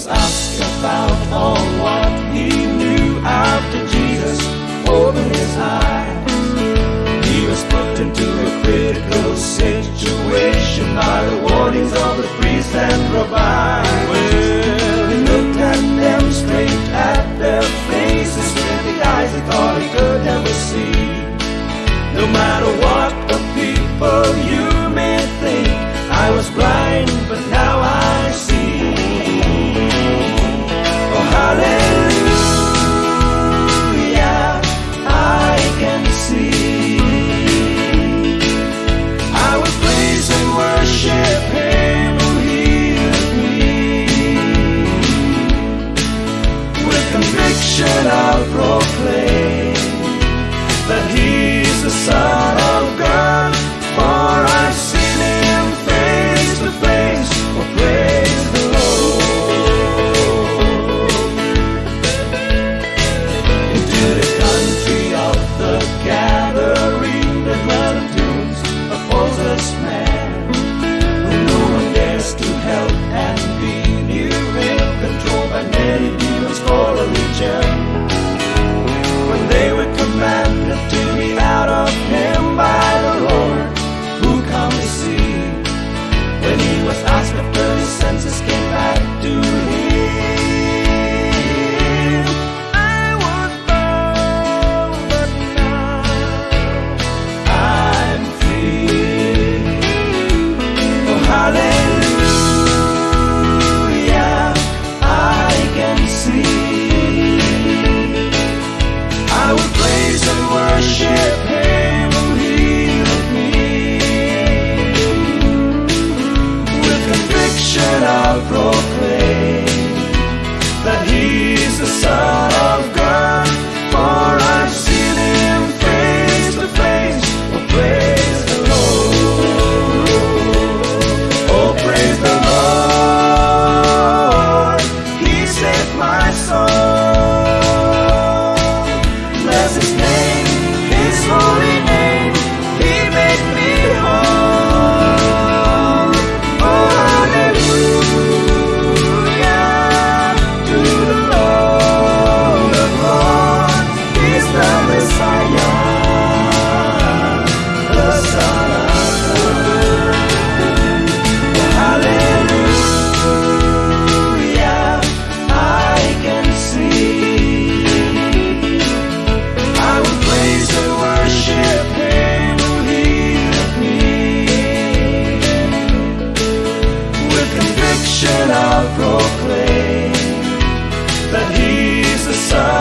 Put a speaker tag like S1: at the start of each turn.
S1: was asked about all what he knew after Jesus opened his eyes. He was put into a critical situation by the warnings of the I proclaim. then I'll proclaim that He's the Son. I'll proclaim that He's the Son.